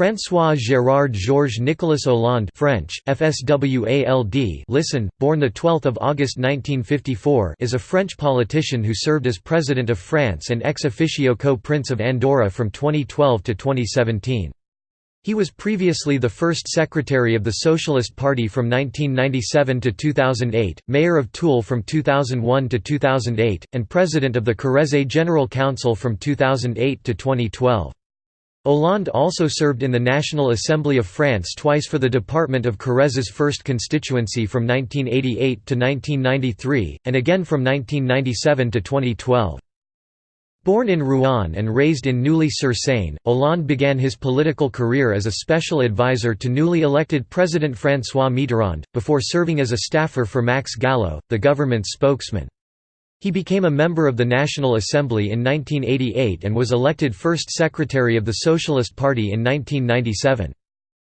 François Gérard Georges Nicolas Hollande French, FSWALD listen, born 12 August 1954 is a French politician who served as President of France and ex officio co-Prince of Andorra from 2012 to 2017. He was previously the first secretary of the Socialist Party from 1997 to 2008, mayor of Tulle from 2001 to 2008, and president of the Corrèze General Council from 2008 to 2012. Hollande also served in the National Assembly of France twice for the Department of Correze's 1st constituency from 1988 to 1993, and again from 1997 to 2012. Born in Rouen and raised in Neuilly-sur-Seine, Hollande began his political career as a special advisor to newly elected President François Mitterrand, before serving as a staffer for Max Gallo, the government's spokesman. He became a member of the National Assembly in 1988 and was elected first secretary of the Socialist Party in 1997.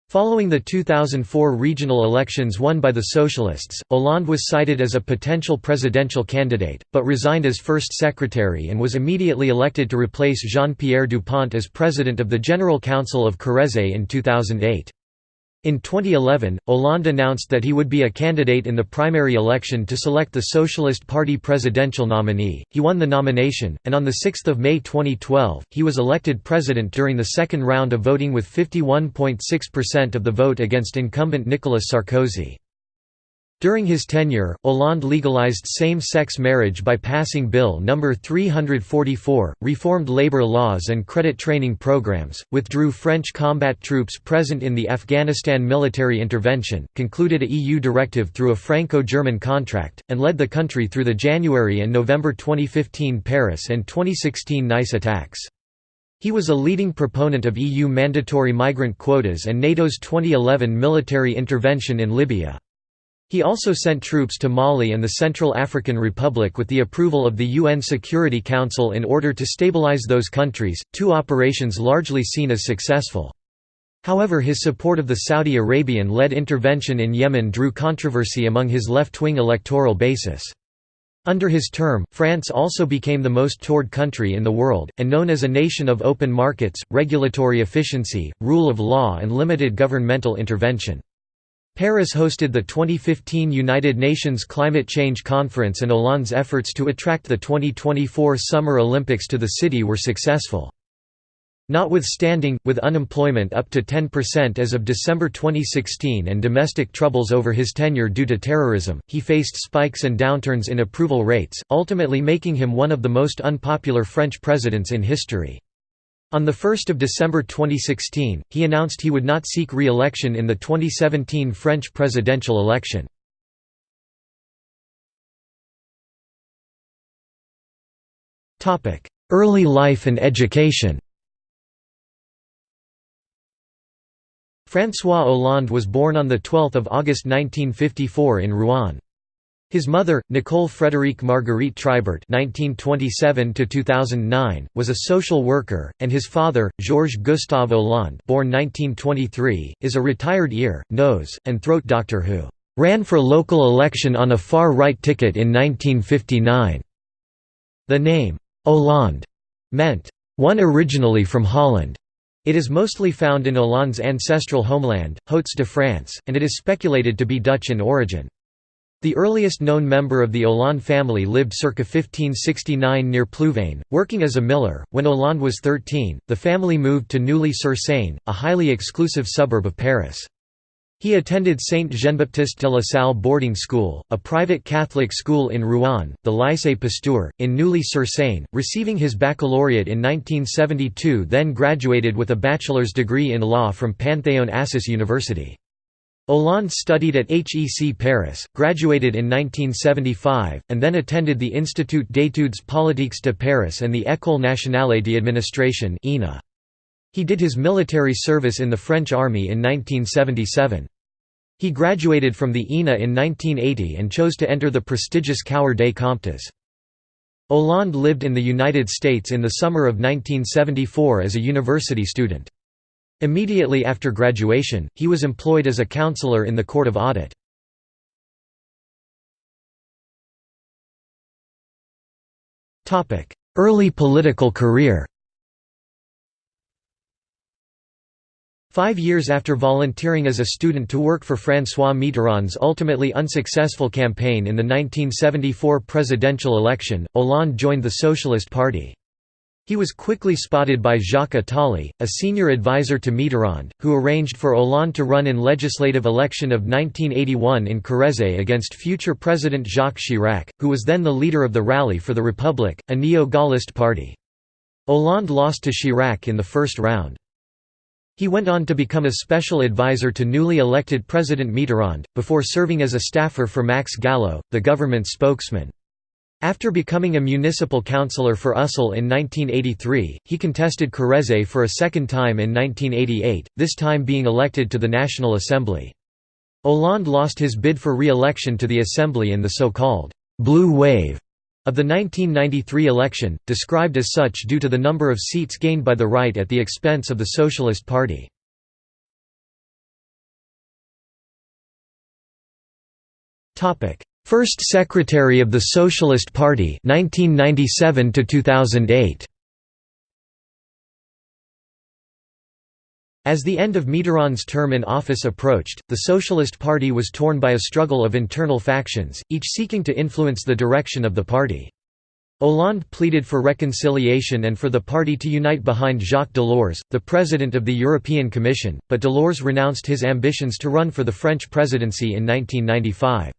Following the 2004 regional elections won by the Socialists, Hollande was cited as a potential presidential candidate, but resigned as first secretary and was immediately elected to replace Jean-Pierre Dupont as president of the General Council of Corrèze in 2008. In 2011, Hollande announced that he would be a candidate in the primary election to select the Socialist Party presidential nominee. He won the nomination, and on 6 May 2012, he was elected president during the second round of voting with 51.6% of the vote against incumbent Nicolas Sarkozy. During his tenure, Hollande legalized same-sex marriage by passing Bill No. 344, reformed labor laws and credit training programs, withdrew French combat troops present in the Afghanistan military intervention, concluded a EU directive through a Franco-German contract, and led the country through the January and November 2015 Paris and 2016 Nice attacks. He was a leading proponent of EU mandatory migrant quotas and NATO's 2011 military intervention in Libya. He also sent troops to Mali and the Central African Republic with the approval of the UN Security Council in order to stabilize those countries, two operations largely seen as successful. However his support of the Saudi Arabian-led intervention in Yemen drew controversy among his left-wing electoral basis. Under his term, France also became the most toured country in the world, and known as a nation of open markets, regulatory efficiency, rule of law and limited governmental intervention. Paris hosted the 2015 United Nations Climate Change Conference and Hollande's efforts to attract the 2024 Summer Olympics to the city were successful. Notwithstanding, with unemployment up to 10% as of December 2016 and domestic troubles over his tenure due to terrorism, he faced spikes and downturns in approval rates, ultimately making him one of the most unpopular French presidents in history. On 1 December 2016, he announced he would not seek re-election in the 2017 French presidential election. Early life and education François Hollande was born on 12 August 1954 in Rouen. His mother, Nicole Frédérique Marguerite Tribert (1927–2009), was a social worker, and his father, Georges Gustave Hollande, born 1923, is a retired ear, nose, and throat doctor who ran for local election on a far-right ticket in 1959. The name Hollande meant one originally from Holland. It is mostly found in Hollande's ancestral homeland, Hauts-de-France, and it is speculated to be Dutch in origin. The earliest known member of the Hollande family lived circa 1569 near Plouvain, working as a miller. When Hollande was 13, the family moved to Neuilly-sur-Seine, a highly exclusive suburb of Paris. He attended Saint Jean-Baptiste de la Salle boarding school, a private Catholic school in Rouen, the Lycée Pasteur, in Neuilly-sur-Seine, receiving his baccalaureate in 1972 then graduated with a bachelor's degree in law from Panthéon-Assas University. Hollande studied at HEC Paris, graduated in 1975, and then attended the Institut d'études politiques de Paris and the École nationale d'administration He did his military service in the French army in 1977. He graduated from the ENA in 1980 and chose to enter the prestigious Cour des Comptes. Hollande lived in the United States in the summer of 1974 as a university student. Immediately after graduation, he was employed as a counselor in the Court of Audit. Early political career Five years after volunteering as a student to work for François Mitterrand's ultimately unsuccessful campaign in the 1974 presidential election, Hollande joined the Socialist Party. He was quickly spotted by Jacques Attali, a senior advisor to Mitterrand, who arranged for Hollande to run in legislative election of 1981 in Corrèze against future President Jacques Chirac, who was then the leader of the Rally for the Republic, a neo-Gaullist party. Hollande lost to Chirac in the first round. He went on to become a special advisor to newly elected President Mitterrand, before serving as a staffer for Max Gallo, the government spokesman. After becoming a municipal councillor for Ussel in 1983, he contested Corrèze for a second time in 1988, this time being elected to the National Assembly. Hollande lost his bid for re-election to the Assembly in the so-called «blue wave» of the 1993 election, described as such due to the number of seats gained by the right at the expense of the Socialist Party. First Secretary of the Socialist Party 1997 to 2008 As the end of Mitterrand's term in office approached, the Socialist Party was torn by a struggle of internal factions, each seeking to influence the direction of the party. Hollande pleaded for reconciliation and for the party to unite behind Jacques Delors, the president of the European Commission, but Delors renounced his ambitions to run for the French presidency in 1995.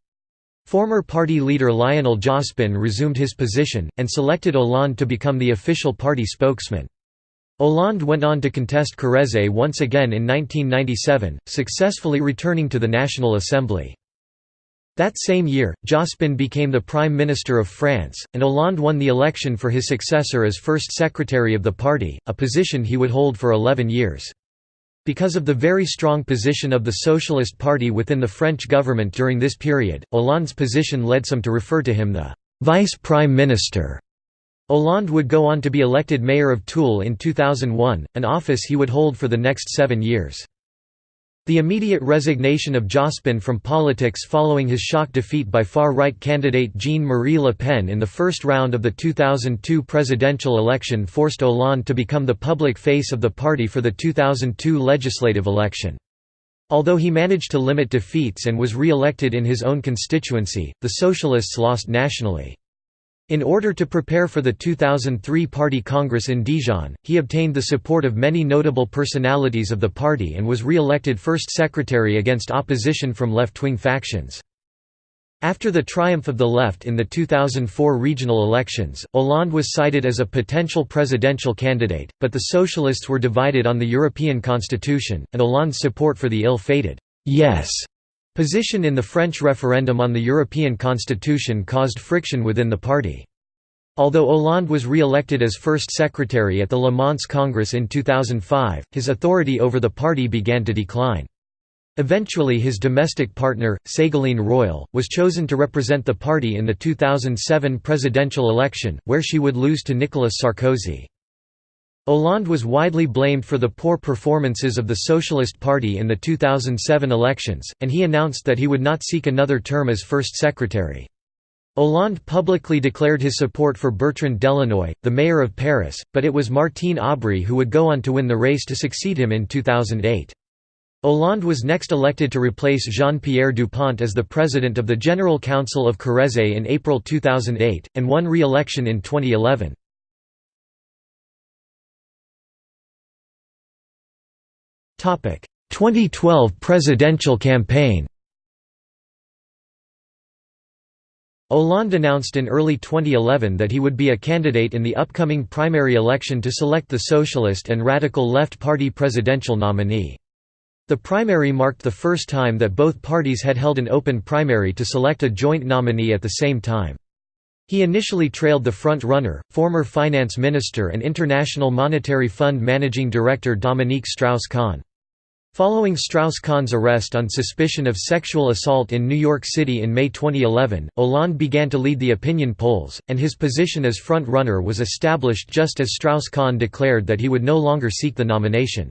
Former party leader Lionel Jospin resumed his position, and selected Hollande to become the official party spokesman. Hollande went on to contest Corrèze once again in 1997, successfully returning to the National Assembly. That same year, Jospin became the Prime Minister of France, and Hollande won the election for his successor as First Secretary of the party, a position he would hold for 11 years. Because of the very strong position of the Socialist Party within the French government during this period, Hollande's position led some to refer to him the «Vice Prime Minister». Hollande would go on to be elected mayor of Tulle in 2001, an office he would hold for the next seven years. The immediate resignation of Jospin from politics following his shock defeat by far-right candidate Jean-Marie Le Pen in the first round of the 2002 presidential election forced Hollande to become the public face of the party for the 2002 legislative election. Although he managed to limit defeats and was re-elected in his own constituency, the Socialists lost nationally. In order to prepare for the 2003 Party Congress in Dijon, he obtained the support of many notable personalities of the party and was re-elected first secretary against opposition from left-wing factions. After the triumph of the left in the 2004 regional elections, Hollande was cited as a potential presidential candidate, but the socialists were divided on the European constitution, and Hollande's support for the ill-fated «yes» Position in the French referendum on the European Constitution caused friction within the party. Although Hollande was re-elected as first secretary at the Le Mans Congress in 2005, his authority over the party began to decline. Eventually his domestic partner, Ségolène Royal, was chosen to represent the party in the 2007 presidential election, where she would lose to Nicolas Sarkozy. Hollande was widely blamed for the poor performances of the Socialist Party in the 2007 elections, and he announced that he would not seek another term as first secretary. Hollande publicly declared his support for Bertrand Delanoë, the mayor of Paris, but it was Martine Aubry who would go on to win the race to succeed him in 2008. Hollande was next elected to replace Jean-Pierre Dupont as the president of the General Council of Corrèze in April 2008, and won re-election in 2011. 2012 presidential campaign Hollande announced in early 2011 that he would be a candidate in the upcoming primary election to select the Socialist and Radical Left Party presidential nominee. The primary marked the first time that both parties had held an open primary to select a joint nominee at the same time. He initially trailed the front-runner, former finance minister and International Monetary Fund managing director Dominique Strauss-Kahn. Following Strauss-Kahn's arrest on suspicion of sexual assault in New York City in May 2011, Hollande began to lead the opinion polls, and his position as front-runner was established just as Strauss-Kahn declared that he would no longer seek the nomination.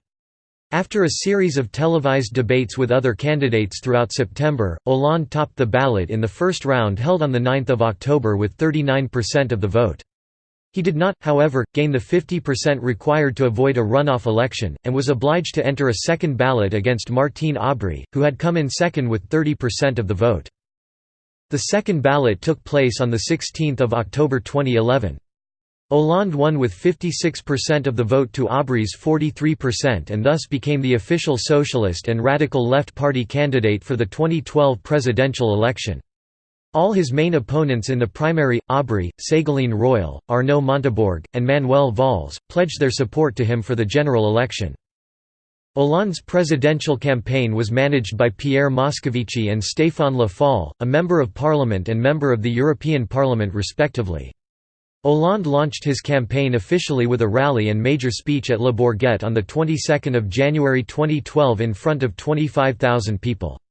After a series of televised debates with other candidates throughout September, Hollande topped the ballot in the first round held on 9 October with 39% of the vote. He did not, however, gain the 50% required to avoid a runoff election, and was obliged to enter a second ballot against Martine Aubry, who had come in second with 30% of the vote. The second ballot took place on 16 October 2011. Hollande won with 56% of the vote to Aubry's 43% and thus became the official socialist and radical left party candidate for the 2012 presidential election. All his main opponents in the primary, Aubry, Ségolène Royal, Arnaud Montebourg, and Manuel Valls, pledged their support to him for the general election. Hollande's presidential campaign was managed by Pierre Moscovici and Stéphane Le Foll, a member of parliament and member of the European Parliament respectively. Hollande launched his campaign officially with a rally and major speech at Le Bourget on the 22nd of January 2012 in front of 25,000 people.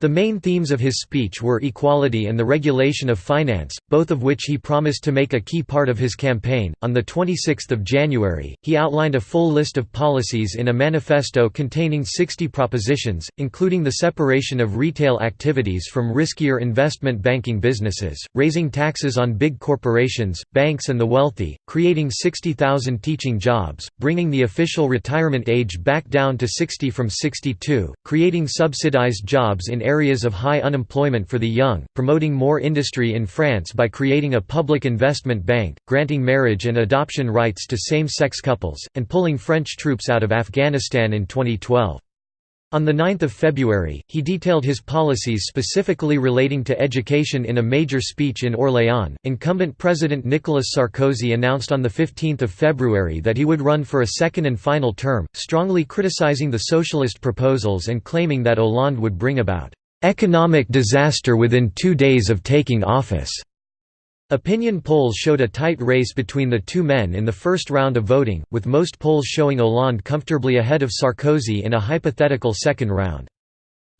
The main themes of his speech were equality and the regulation of finance, both of which he promised to make a key part of his campaign. On the 26th of January, he outlined a full list of policies in a manifesto containing 60 propositions, including the separation of retail activities from riskier investment banking businesses, raising taxes on big corporations, banks and the wealthy, creating 60,000 teaching jobs, bringing the official retirement age back down to 60 from 62, creating subsidized jobs in areas of high unemployment for the young, promoting more industry in France by creating a public investment bank, granting marriage and adoption rights to same-sex couples, and pulling French troops out of Afghanistan in 2012. On 9 February, he detailed his policies specifically relating to education in a major speech in Orléans. Incumbent President Nicolas Sarkozy announced on 15 February that he would run for a second and final term, strongly criticizing the socialist proposals and claiming that Hollande would bring about economic disaster within two days of taking office. Opinion polls showed a tight race between the two men in the first round of voting, with most polls showing Hollande comfortably ahead of Sarkozy in a hypothetical second round.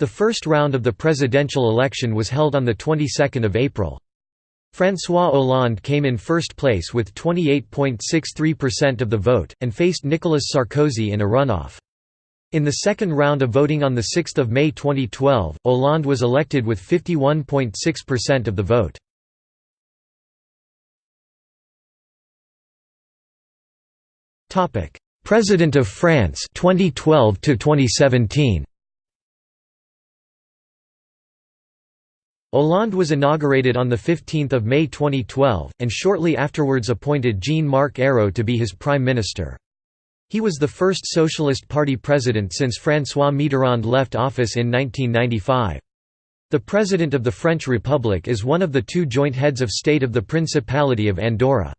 The first round of the presidential election was held on the 22nd of April. François Hollande came in first place with 28.63% of the vote, and faced Nicolas Sarkozy in a runoff. In the second round of voting on 6 May 2012, Hollande was elected with 51.6% of the vote. Topic: President of France 2012 to 2017. Hollande was inaugurated on 15 May 2012, and shortly afterwards appointed Jean-Marc Ayrault to be his prime minister. He was the first Socialist Party president since François Mitterrand left office in 1995. The President of the French Republic is one of the two joint heads of state of the Principality of Andorra.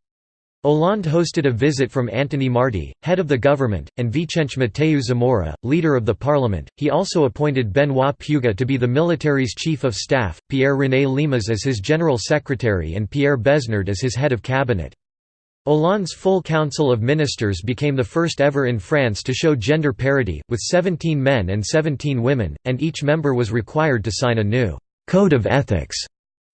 Hollande hosted a visit from Antoni Martí, head of the government, and Vicente Mateu Zamora, leader of the parliament. He also appointed Benoit Puga to be the military's chief of staff, Pierre René Lemas as his general secretary, and Pierre Besnard as his head of cabinet. Hollande's full council of ministers became the first ever in France to show gender parity, with 17 men and 17 women, and each member was required to sign a new code of ethics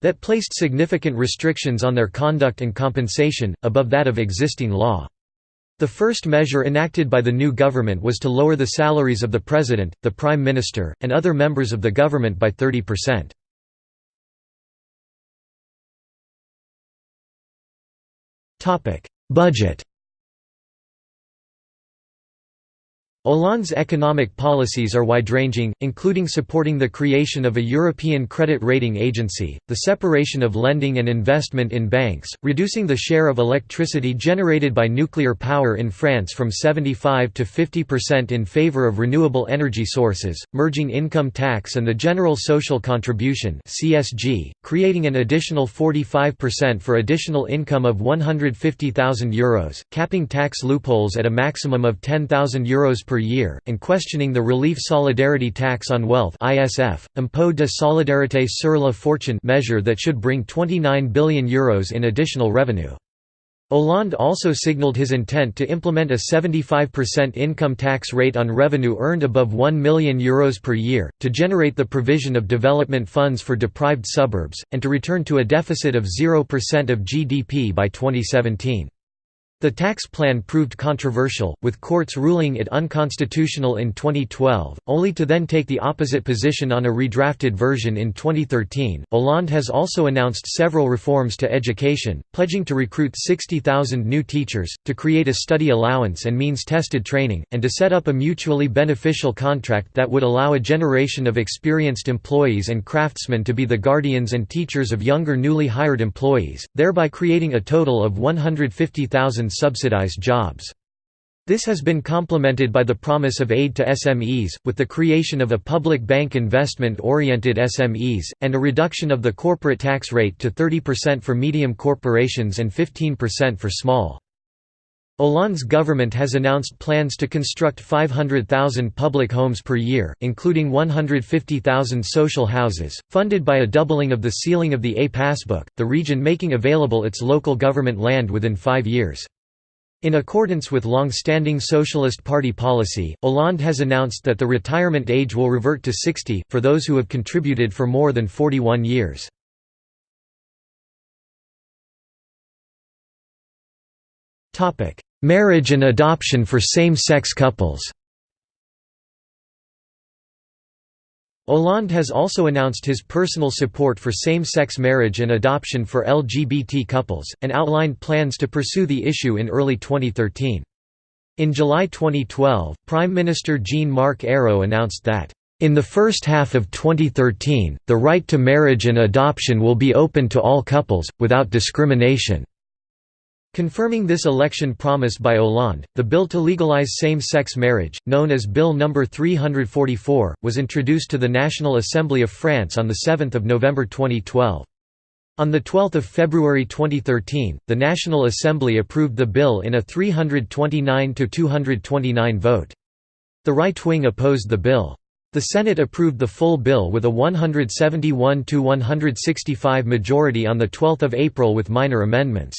that placed significant restrictions on their conduct and compensation, above that of existing law. The first measure enacted by the new government was to lower the salaries of the president, the prime minister, and other members of the government by 30%. Budget Hollande's economic policies are wide-ranging, including supporting the creation of a European credit rating agency, the separation of lending and investment in banks, reducing the share of electricity generated by nuclear power in France from 75 to 50% in favor of renewable energy sources, merging income tax and the general social contribution (CSG), creating an additional 45% for additional income of €150,000, capping tax loopholes at a maximum of €10,000 per per year, and questioning the Relief Solidarity Tax on Wealth Impôt de solidarité sur la fortune measure that should bring €29 billion Euros in additional revenue. Hollande also signalled his intent to implement a 75% income tax rate on revenue earned above €1 million Euros per year, to generate the provision of development funds for deprived suburbs, and to return to a deficit of 0% of GDP by 2017. The tax plan proved controversial, with courts ruling it unconstitutional in 2012, only to then take the opposite position on a redrafted version in 2013. Hollande has also announced several reforms to education, pledging to recruit 60,000 new teachers, to create a study allowance and means tested training, and to set up a mutually beneficial contract that would allow a generation of experienced employees and craftsmen to be the guardians and teachers of younger newly hired employees, thereby creating a total of 150,000 subsidized jobs. This has been complemented by the promise of aid to SMEs, with the creation of a public bank investment-oriented SMEs, and a reduction of the corporate tax rate to 30% for medium corporations and 15% for small. Hollande's government has announced plans to construct 500,000 public homes per year, including 150,000 social houses, funded by a doubling of the ceiling of the A passbook, the region making available its local government land within five years. In accordance with long-standing Socialist Party policy, Hollande has announced that the retirement age will revert to 60, for those who have contributed for more than 41 years. Marriage and adoption for same-sex couples Hollande has also announced his personal support for same-sex marriage and adoption for LGBT couples, and outlined plans to pursue the issue in early 2013. In July 2012, Prime Minister Jean-Marc Ayrault announced that, "...in the first half of 2013, the right to marriage and adoption will be open to all couples, without discrimination." Confirming this election promise by Hollande, the bill to legalize same-sex marriage, known as Bill No. 344, was introduced to the National Assembly of France on 7 November 2012. On 12 February 2013, the National Assembly approved the bill in a 329–229 vote. The right wing opposed the bill. The Senate approved the full bill with a 171–165 majority on 12 April with minor amendments.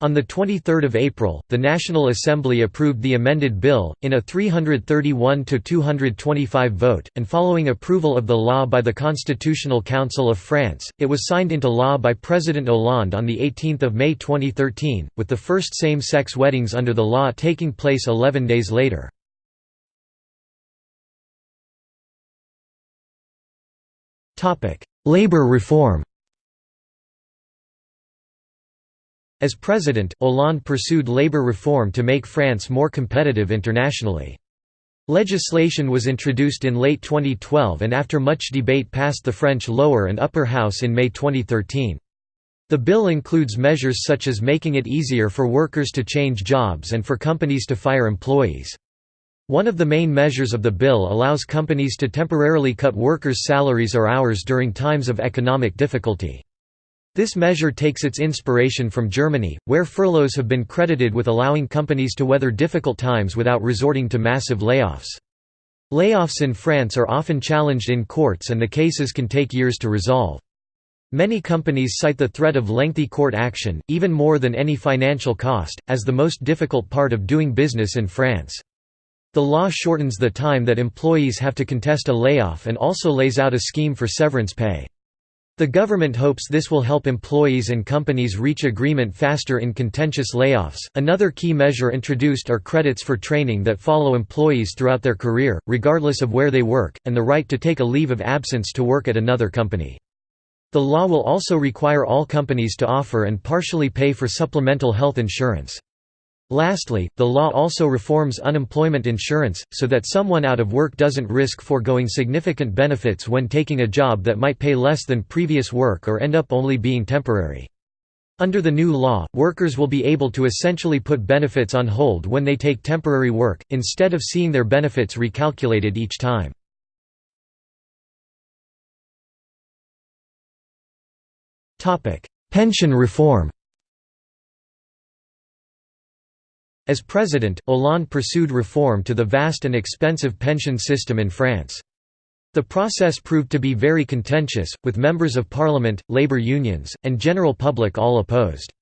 On 23 April, the National Assembly approved the amended bill, in a 331–225 vote, and following approval of the law by the Constitutional Council of France, it was signed into law by President Hollande on 18 May 2013, with the first same-sex weddings under the law taking place 11 days later. Labour reform As president, Hollande pursued labor reform to make France more competitive internationally. Legislation was introduced in late 2012 and after much debate passed the French lower and upper house in May 2013. The bill includes measures such as making it easier for workers to change jobs and for companies to fire employees. One of the main measures of the bill allows companies to temporarily cut workers' salaries or hours during times of economic difficulty. This measure takes its inspiration from Germany, where furloughs have been credited with allowing companies to weather difficult times without resorting to massive layoffs. Layoffs in France are often challenged in courts and the cases can take years to resolve. Many companies cite the threat of lengthy court action, even more than any financial cost, as the most difficult part of doing business in France. The law shortens the time that employees have to contest a layoff and also lays out a scheme for severance pay. The government hopes this will help employees and companies reach agreement faster in contentious layoffs. Another key measure introduced are credits for training that follow employees throughout their career, regardless of where they work, and the right to take a leave of absence to work at another company. The law will also require all companies to offer and partially pay for supplemental health insurance. Lastly, the law also reforms unemployment insurance, so that someone out of work doesn't risk foregoing significant benefits when taking a job that might pay less than previous work or end up only being temporary. Under the new law, workers will be able to essentially put benefits on hold when they take temporary work, instead of seeing their benefits recalculated each time. Pension reform As president, Hollande pursued reform to the vast and expensive pension system in France. The process proved to be very contentious, with members of parliament, labor unions, and general public all opposed.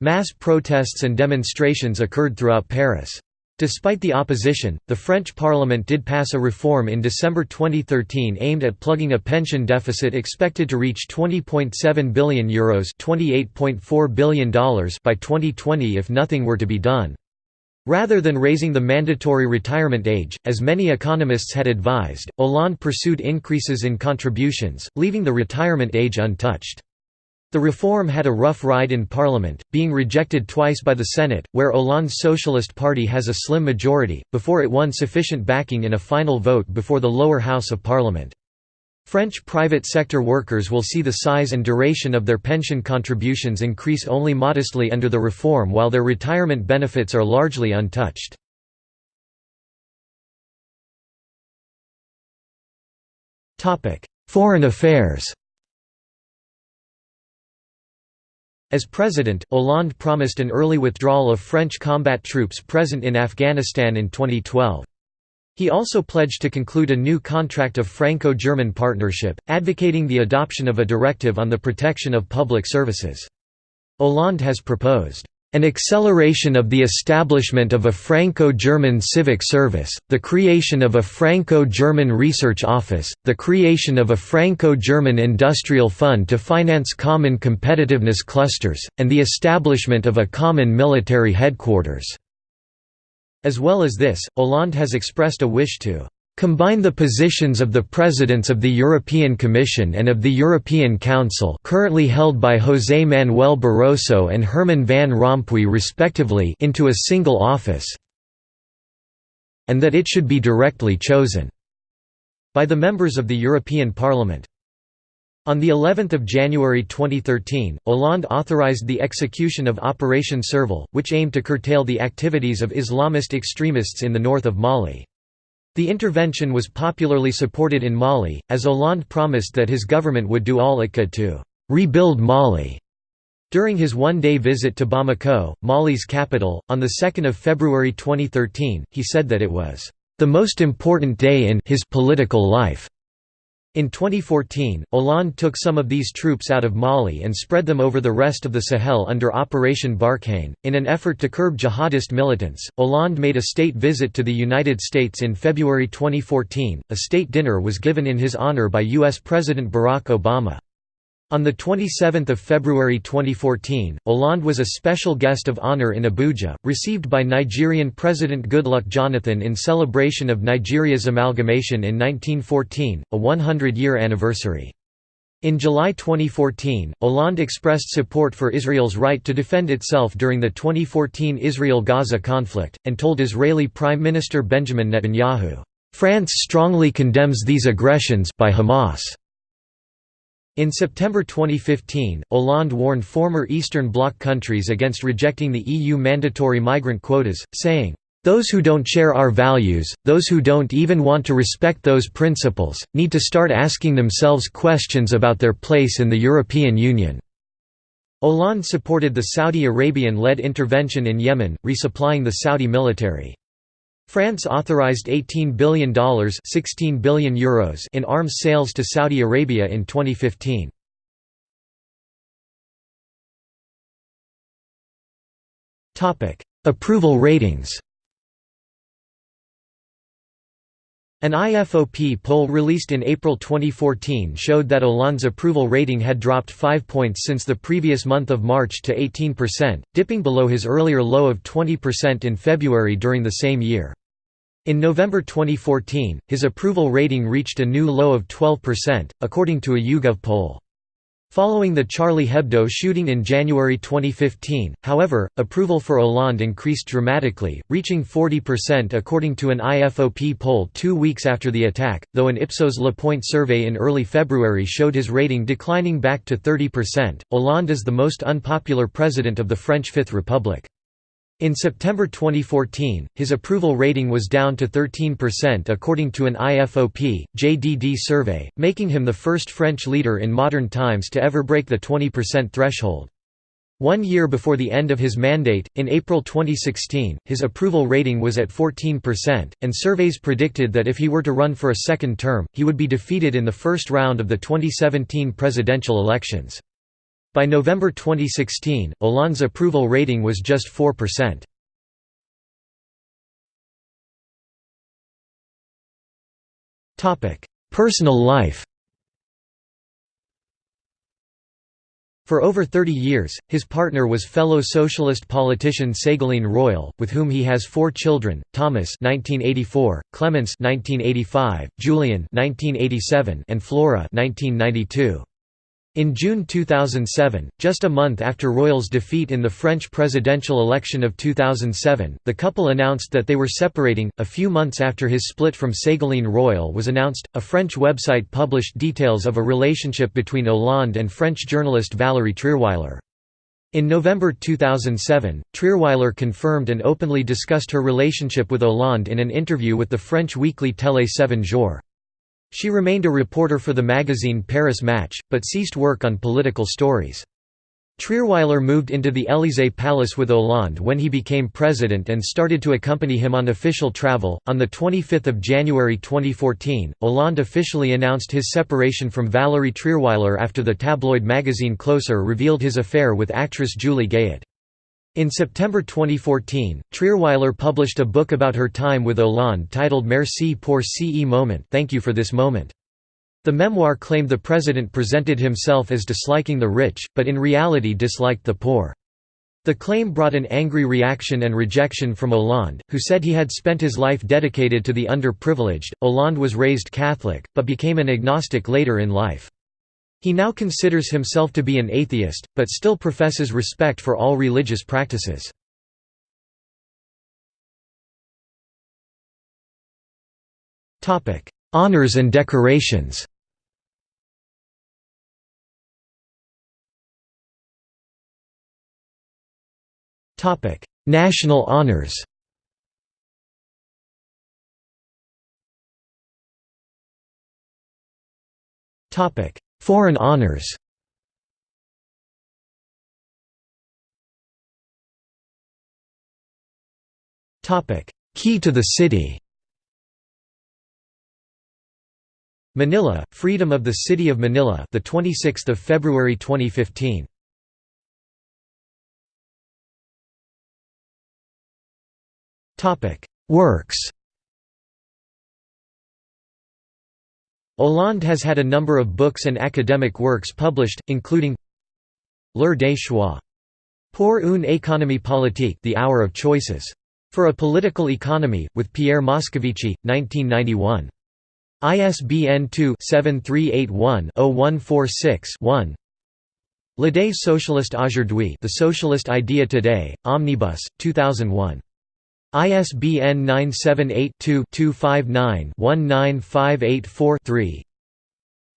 Mass protests and demonstrations occurred throughout Paris. Despite the opposition, the French parliament did pass a reform in December 2013 aimed at plugging a pension deficit expected to reach €20.7 billion, Euros $28.4 billion by 2020 if nothing were to be done. Rather than raising the mandatory retirement age, as many economists had advised, Hollande pursued increases in contributions, leaving the retirement age untouched. The reform had a rough ride in parliament, being rejected twice by the Senate, where Hollande's Socialist Party has a slim majority, before it won sufficient backing in a final vote before the lower house of parliament. French private sector workers will see the size and duration of their pension contributions increase only modestly under the reform while their retirement benefits are largely untouched. Foreign affairs As president, Hollande promised an early withdrawal of French combat troops present in Afghanistan in 2012. He also pledged to conclude a new contract of Franco-German partnership, advocating the adoption of a directive on the protection of public services. Hollande has proposed an acceleration of the establishment of a Franco-German civic service, the creation of a Franco-German research office, the creation of a Franco-German industrial fund to finance common competitiveness clusters, and the establishment of a common military headquarters. As well as this, Hollande has expressed a wish to combine the positions of the presidents of the European Commission and of the European Council currently held by José Manuel Barroso and Herman Van Rompuy respectively into a single office and that it should be directly chosen by the members of the European Parliament. On the 11th of January 2013, Hollande authorized the execution of Operation Serval, which aimed to curtail the activities of Islamist extremists in the north of Mali. The intervention was popularly supported in Mali, as Hollande promised that his government would do all it could to «rebuild Mali». During his one-day visit to Bamako, Mali's capital, on 2 February 2013, he said that it was «the most important day in his political life». In 2014, Hollande took some of these troops out of Mali and spread them over the rest of the Sahel under Operation Barkhane. In an effort to curb jihadist militants, Hollande made a state visit to the United States in February 2014. A state dinner was given in his honor by U.S. President Barack Obama. On 27 February 2014, Hollande was a special guest of honor in Abuja, received by Nigerian President Goodluck Jonathan in celebration of Nigeria's amalgamation in 1914, a 100-year anniversary. In July 2014, Hollande expressed support for Israel's right to defend itself during the 2014 Israel–Gaza conflict, and told Israeli Prime Minister Benjamin Netanyahu, "...France strongly condemns these aggressions by Hamas." In September 2015, Hollande warned former Eastern Bloc countries against rejecting the EU mandatory migrant quotas, saying, "...those who don't share our values, those who don't even want to respect those principles, need to start asking themselves questions about their place in the European Union." Hollande supported the Saudi Arabian-led intervention in Yemen, resupplying the Saudi military. France authorized $18 billion, 16 billion Euros in arms sales to Saudi Arabia in 2015. Topic: Approval ratings. An IFOP poll released in April 2014 showed that Hollande's approval rating had dropped 5 points since the previous month of March to 18%, dipping below his earlier low of 20% in February during the same year. In November 2014, his approval rating reached a new low of 12%, according to a YouGov poll. Following the Charlie Hebdo shooting in January 2015, however, approval for Hollande increased dramatically, reaching 40% according to an IFOP poll two weeks after the attack, though an Ipsos Le Point survey in early February showed his rating declining back to 30%. Hollande is the most unpopular president of the French Fifth Republic. In September 2014, his approval rating was down to 13% according to an IFOP, JDD survey, making him the first French leader in modern times to ever break the 20% threshold. One year before the end of his mandate, in April 2016, his approval rating was at 14%, and surveys predicted that if he were to run for a second term, he would be defeated in the first round of the 2017 presidential elections. By November 2016, Hollande's approval rating was just 4%. Personal life For over 30 years, his partner was fellow socialist politician Ségolène Royal, with whom he has four children, Thomas 1984, Clémence 1985, Julien 1987, and Flora 1992. In June 2007, just a month after Royal's defeat in the French presidential election of 2007, the couple announced that they were separating. A few months after his split from Ségolène Royal was announced, a French website published details of a relationship between Hollande and French journalist Valérie Trierweiler. In November 2007, Trierweiler confirmed and openly discussed her relationship with Hollande in an interview with the French weekly Télé 7 Jours. She remained a reporter for the magazine Paris Match, but ceased work on political stories. Trierweiler moved into the Élysée Palace with Hollande when he became president and started to accompany him on official travel. On the 25th of January 2014, Hollande officially announced his separation from Valérie Trierweiler after the tabloid magazine Closer revealed his affair with actress Julie Gayet. In September 2014, Trierweiler published a book about her time with Hollande titled Merci pour ce moment Thank you for this moment. The memoir claimed the president presented himself as disliking the rich, but in reality disliked the poor. The claim brought an angry reaction and rejection from Hollande, who said he had spent his life dedicated to the underprivileged. Hollande was raised Catholic, but became an agnostic later in life. He now considers himself to be an atheist, but still professes respect for all religious practices. Honours and decorations National honours Foreign honors Topic Key to the city Manila, Freedom of the City of Manila, the 26th of February 2015. Topic: Works. Hollande has had a number of books and academic works published, including L'heure des choix. Pour une économie politique The Hour of Choices. For a Political Economy, with Pierre Moscovici, 1991. ISBN 2-7381-0146-1 L'idée socialiste aujourd'hui The Socialist Idea Today, Omnibus, 2001. ISBN 978-2-259-19584-3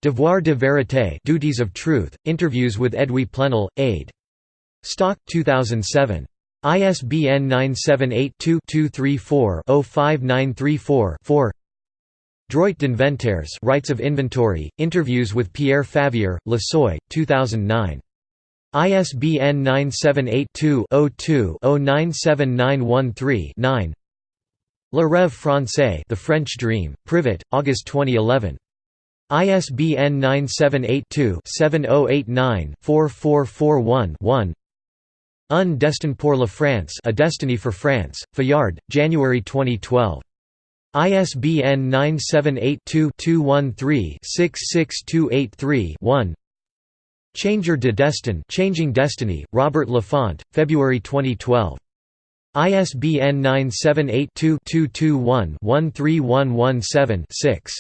Devoir de vérité Duties of Truth, Interviews with Edwy Plenel, aid. Stock 2007. ISBN 978-2-234-05934-4 Droit d'inventaires Rights of Inventory, Interviews with Pierre Favier, Le Seuil, 2009. ISBN 978-2-02-097913-9 Le Rêve Français The French Dream, Privat, August 2011. ISBN 978-2-7089-4441-1 Un destin pour la France A Destiny for France, Fayard, January 2012. ISBN 978-2-213-66283-1 Changer de Destin Changing Destiny, Robert Laffont, February 2012. ISBN 978 2 221 13117 6.